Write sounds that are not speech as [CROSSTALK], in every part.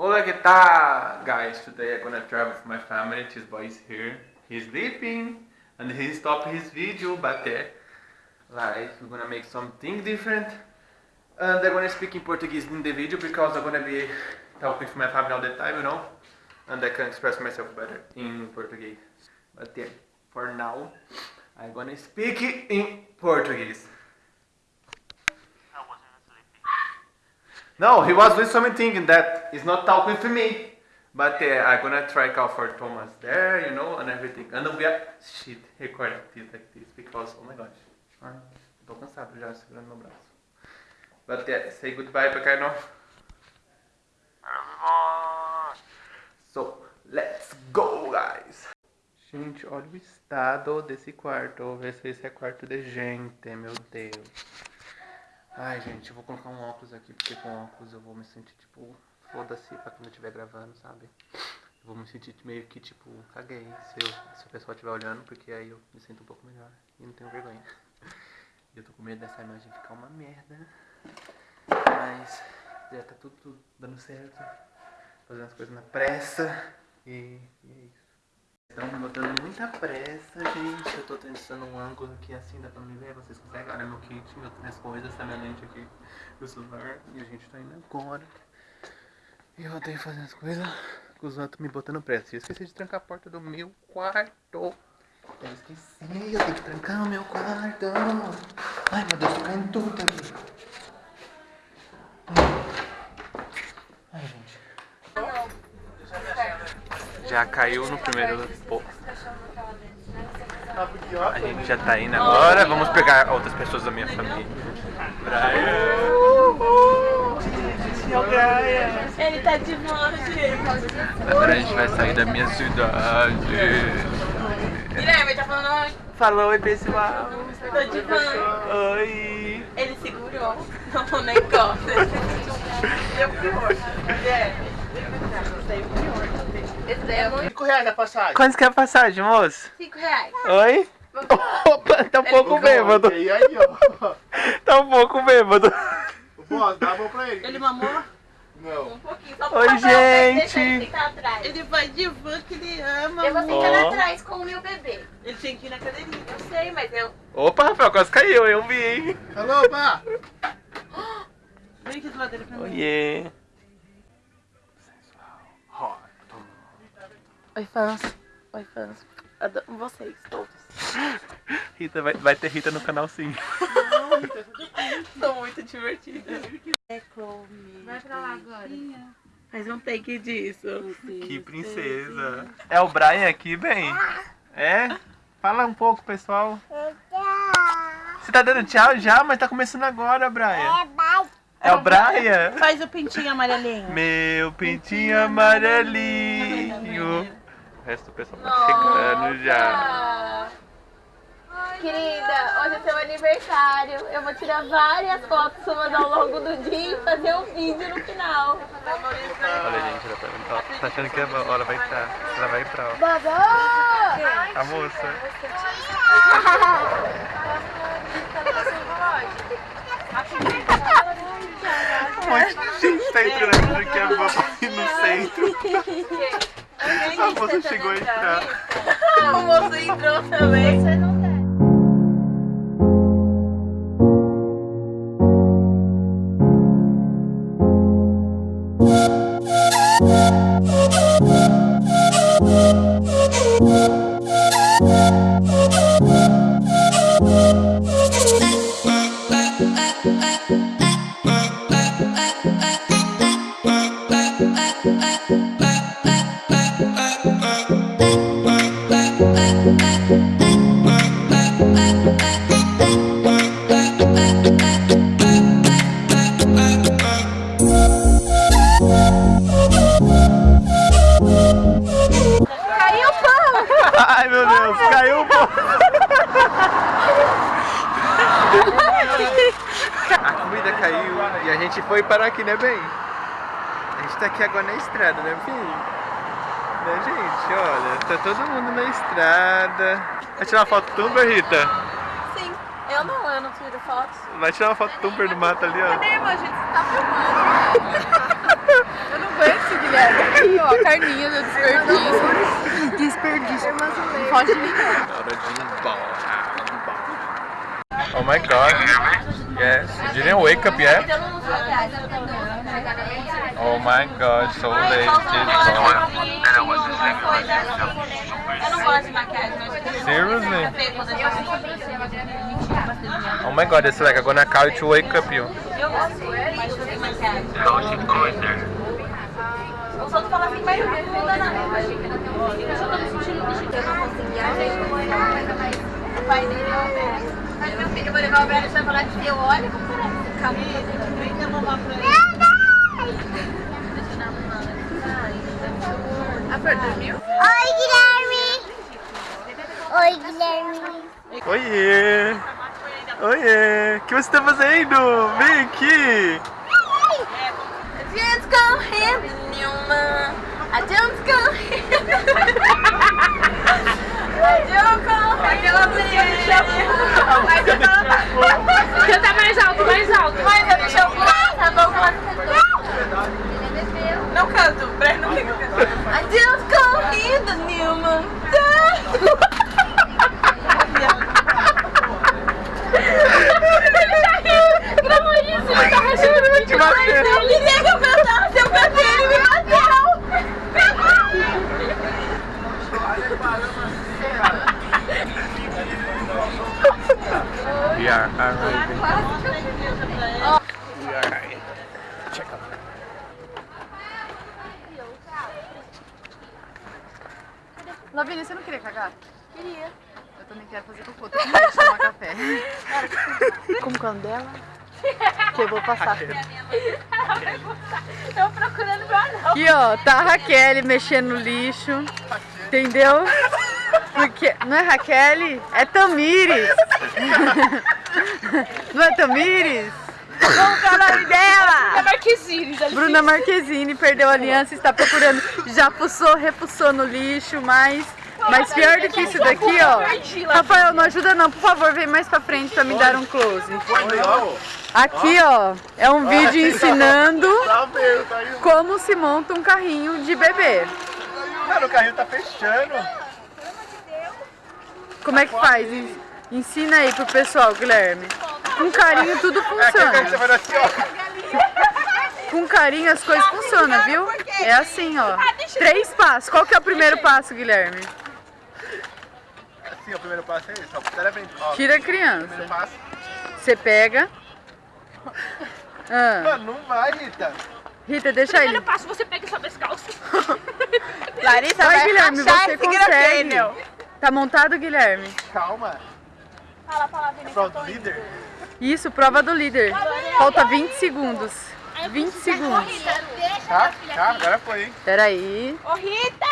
Hola, que tal, guys? Today I'm gonna travel with my family. This boy is here. He's sleeping and he stopped his video, but uh, like we're gonna make something different. And I'm gonna speak in Portuguese in the video because I'm gonna be talking with my family all the time, you know, and I can express myself better in Portuguese. But yeah, for now, I'm gonna speak in Portuguese. No, he was doing something that is not talking to me. But uh, I'm gonna try call for Thomas there, you know, and everything. And we are shit record this like this because oh my gosh. Ai, tô cansado já segurando meu braço. But yeah, say goodbye pra Kaino. So, let's go, guys. Gente, olha o estado desse quarto. Vou ver se esse é quarto de gente, meu Deus. Ai, gente, eu vou colocar um óculos aqui, porque com óculos eu vou me sentir, tipo, foda-se pra quando eu estiver gravando, sabe? Eu vou me sentir meio que, tipo, caguei se, eu, se o pessoal estiver olhando, porque aí eu me sinto um pouco melhor e não tenho vergonha. E [LAUGHS] eu tô com medo dessa imagem ficar uma merda. Mas já tá tudo, tudo dando certo. Fazendo as coisas na pressa. E, e é isso. Estão botando muita pressa, gente. Eu tô tentando um ângulo aqui assim, dá pra me ver? Vocês conseguem? Olha meu kit, minhas coisas, tá minha lente aqui, meu celular. E a gente tá indo agora. E eu odeio fazer as coisas com os outros me botando pressa. Eu esqueci de trancar a porta do meu quarto. Eu esqueci, eu tenho que trancar o meu quarto. Ai meu Deus, tô caindo tudo aqui. Já caiu no primeiro pô. A gente já tá indo agora. Vamos pegar outras pessoas da minha família. Brian. Ele tá de monte. Agora a gente vai sair da minha cidade. Guilherme, tá falando oi. Falou, oi pessoal. Tô de van. Oi. Ele segurou no negócio. Deu pior. Guilherme. Esse daí é muito. 5 reais a passagem. Quanto que é a passagem, moço? 5 reais. Oi? Opa, tá um pouco bêbado. E aí, ó. Tá um pouco bêbado. Boss, dá a mão pra ele. Ele mamou Não. um pouquinho. Só Oi, pra ver, gente. Ele ficar atrás. Ele vai de van que ele ama. Eu vou ficar Ó. atrás com o meu bebê. Ele tem que ir na cadeirinha. Eu sei, mas eu... Opa, Rafael, quase caiu, eu vi, hein? Alô, pá. Vem aqui do lado dele pra mim. Oiê. Oi, fãs. Oi, fãs. Adoro vocês todos. Rita, vai, vai ter Rita no canal sim. Sou muito divertida. Vai pra lá agora. Faz um take disso. Que princesa. É o Brian aqui, bem? É? Fala um pouco, pessoal. Você tá dando tchau já, mas tá começando agora, Brian. É o Brian? Faz o pintinho amarelinho. Meu pintinho amarelinho. O resto do pessoal tá chegando já. Querida, hoje é seu aniversário. Eu vou tirar várias fotos suas ao longo do dia e fazer um vídeo no final. Olha, gente, ela tá, tá achando que a hora vai entrar. Ela vai entrar, ó. Babá! A moça. Um monte de gente tá entrando achando que é papai no centro. A moça chegou a entrar. O moço entrou também. Você gente foi parar aqui, né, bem? A gente tá aqui agora na estrada, né, filho? Né, gente? Olha, tá todo mundo na estrada. Vai tirar uma foto tumber, Rita? Sim, eu não, eu não tiro fotos. Vai tirar uma foto tumber do mato ali, ó. Cadê, irmão? A gente tá filmando. Eu não aguento esse Guilherme. Aqui, ó, a carninha do desperdício. Desperdício. Não pode nem. Hora de ir embora. Oh my god. Yes. You didn't wake up yet? Oh my god, so late. Eu Seriously? é Oh my god, it's like I'm gonna call you to wake up you. Eu gosto, mas fazer maquiagem. O Santo fala assim, mas não muda nada. Eu tô me sentindo lixo. Eu ajeitar. O pai dele é o. Mas meu filho, eu vou levar o e vai falar que eu olho como parece cabelo. Vem demorar pra ele. Oi, Guilherme! Oi, Guilherme! Oiê! Oiê! O que você tá fazendo? Vem aqui! Adiante correndo nenhuma. Adiante correndo. Adiante [LAUGHS] correndo. Aquela música do shampoo. Mas eu tava... Canta mais alto, mais alto. Mas eu do shampoo. Tá bom que ela cantou. Não canto. Breno não fica cantando. Nenhuma. Gravou isso, ele tá rachando muito mais. Ele queria que eu cantasse, eu cantei, ele me bateu. We are arriving. We are arriving. Check out. Lavínia, você não queria cagar? Queria. Eu também quero fazer cocô, tô com vontade de tomar café. Como que é o nome dela? Que eu vou passar. Tô procurando meu anão. Aqui, ó, tá a Raquel mexendo no lixo. Entendeu? Porque. Não é Raquel? É Tamires! [LAUGHS] Não é Tamires? Como que é o nome dela? Marquezine. Bruna Marquezine perdeu a aliança, está procurando. Já fuçou, refuçou no lixo, mas. Mas pior do que isso daqui, ó. Rafael, não ajuda não, por favor, vem mais pra frente pra me dar um close. Aqui, ó, é um vídeo ensinando Tá tá aí. como se monta um carrinho de bebê. Cara, o carrinho tá fechando. Como é que faz? En- Ensina aí pro pessoal, Guilherme. Com carinho tudo É funciona. vai assim. Com carinho as coisas funcionam, viu? É assim, ó. Três passos. Qual que é o primeiro passo, Guilherme? Assim, o primeiro passo é esse. Ó, Tira a primeiro criança. passo. Você pega. Ah, Mano, não vai, Rita. Rita, deixa ele. passo, você pega e sobe as calças. [LAUGHS] Larissa, vai, Guilherme, você consegue. Tá montado, Guilherme? Calma. Fala a Pronto, líder. Isso, prova do líder. Falta 20 segundos. 20 segundos. Tá, tá, agora foi, hein? Peraí. Ô Rita!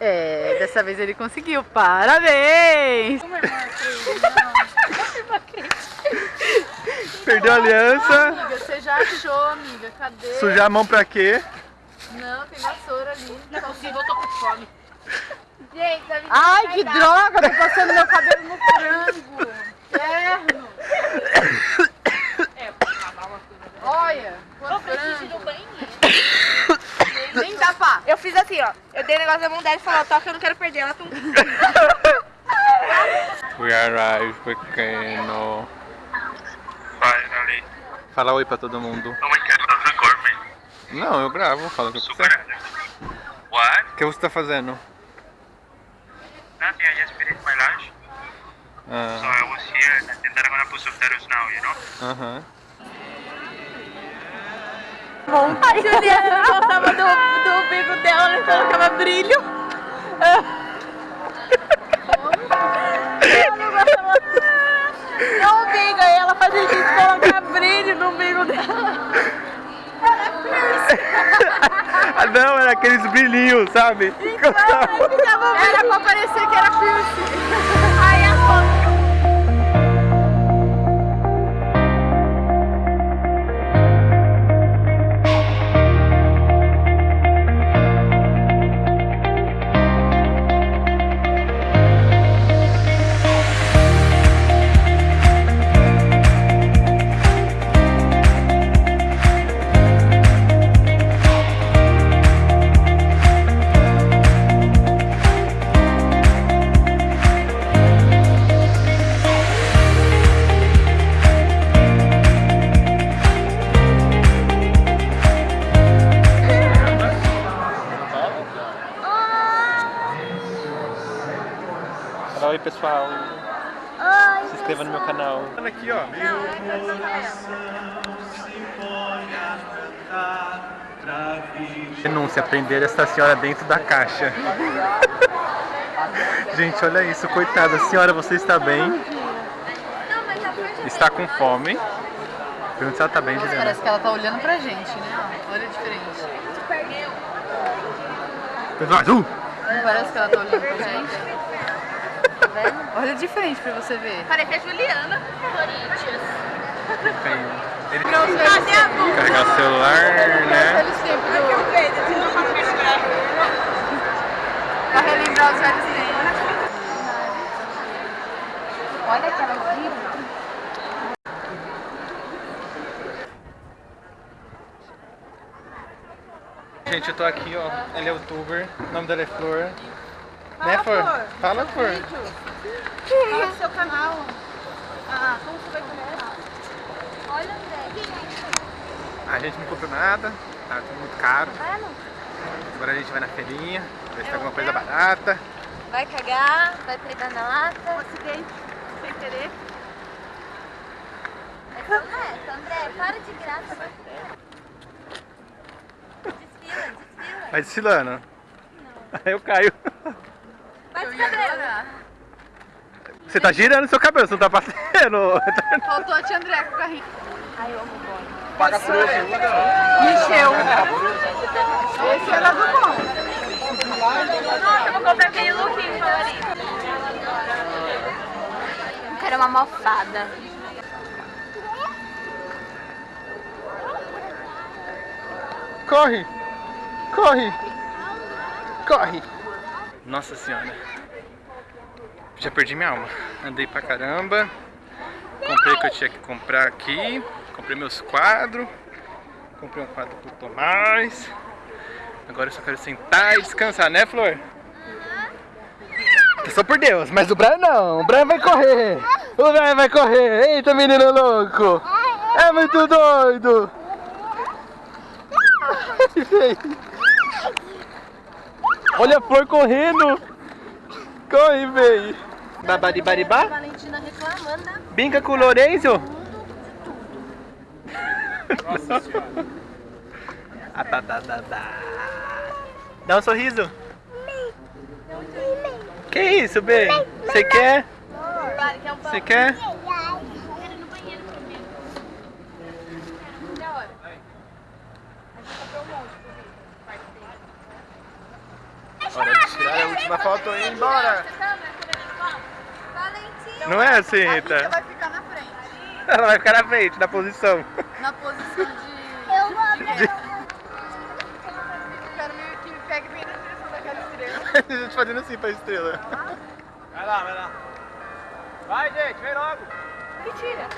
É, dessa vez ele conseguiu. Parabéns! Perdeu a aliança. Você já achou, amiga? Cadê? Sujar a mão pra quê? Não, tem vassoura ali. Não consigo, eu tô com fome. Gente, a Ai, que droga! Tô passando meu cabelo no frango. Inferno. Olha, quanto frango. Nem dá pra. Eu fiz assim, ó. Eu dei o negócio da mão dela e falou, toca, eu não quero perder. Ela tum. [LAUGHS] We arrived, pequeno. Finally. Fala oi pra todo mundo. Oh my god. Não, eu gravo, fala o que você. Super. What? O que você tá fazendo? Nothing, I just finished my lunch. So Ah, I was here and then I'm gonna put subtitles now, you know? Aham. A Juliana gostava do, do bico dela, ela colocava brilho. Ela não gostava. Não, o bico, aí ela fazia isso, colocar brilho no bico dela. Ah, não, era aqueles brilhinhos, sabe? Aí ficava Era pra parecer que era piercing. Denúncia, prender essa senhora dentro da caixa. [LAUGHS] Gente, olha isso, coitada. Senhora, você está bem? Está com fome? Pergunta se ela tá bem, Juliana. Parece que ela tá olhando pra gente, né? Olha um! Não parece que ela tá olhando pra gente? [LAUGHS] Olha diferente pra você ver. Parece a Juliana. Corinthians. Feio. Ele Não, os velhos tempos. Carregar o celular, né? Pra relembrar os velhos tempos. Olha aquela viram. Gente, eu tô aqui, ó. Ela é youtuber. O nome dela é Flor. né, Flor? Fala, Flor. Fala do seu canal. Ah, como você vai comer? Olha, André. A gente não comprou nada, tá tudo muito caro. Agora a gente vai na feirinha, ver se tem alguma coisa barata. Vai cagar, vai peidar na lata. Um acidente, sem querer. É André, André, para de graça. Desfila, desfila. Vai desfilando. Aí eu caio. Vai de cabelo. Você tá girando seu cabelo, você não tá passando. Faltou a tia André com o carrinho. Paga por hoje. Encheu. Esse era do bom. Nossa, eu vou comprar aquele lookinho favorito. Eu quero uma mofada. Corre! Corre! Corre! Nossa senhora. Já perdi minha alma. Andei pra caramba. Comprei o que eu tinha que comprar aqui. Comprei meus quadros. Comprei um quadro pro Tomás. Agora eu só quero sentar e descansar, né, Flor? Só por Deus, mas o Brian não. O Brian vai correr. O Brian vai correr. Eita, menino louco. É muito doido. Olha a flor correndo! Corre, véi! Babadibaribá? Valentina reclamando, né? Binca com o Lorenzo? Nossa senhora. [LAUGHS] Ah, tá, tá, tá, tá. Dá um sorriso. Que isso, bem? Você quer? Um? Você quer? Quero ir no banheiro primeiro. Da hora. Hora de tirar a última foto e ir embora. Não é assim, A Rita Rita? vai ficar na frente. Ela vai ficar na frente, na posição. Na posição de... Eu vou abrir. Eu quero meio que me pegue bem na direção daquela estrela. [LAUGHS] A gente fazendo assim pra estrela. Vai lá, vai lá. Vai, gente, vem logo. Mentira.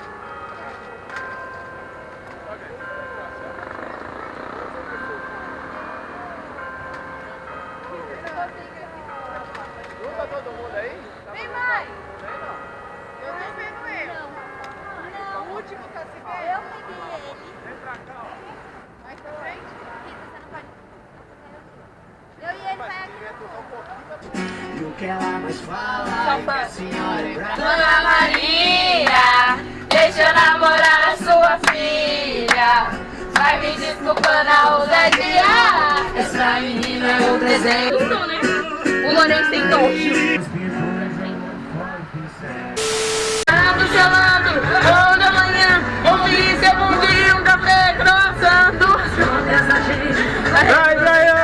último tá se vendo? Eu peguei ele. Vem pra cá, ó. Vai pra frente. E ele vai aqui. E o que ela mais fala é que a senhora é brava. Dona Maria, deixa eu namorar a sua filha. Vai me desculpando a ousadia. Essa menina é um presente. Então, né? O Lourenço tem toque. Chorando, chorando ter um dia um café dançando. Vai, Brian!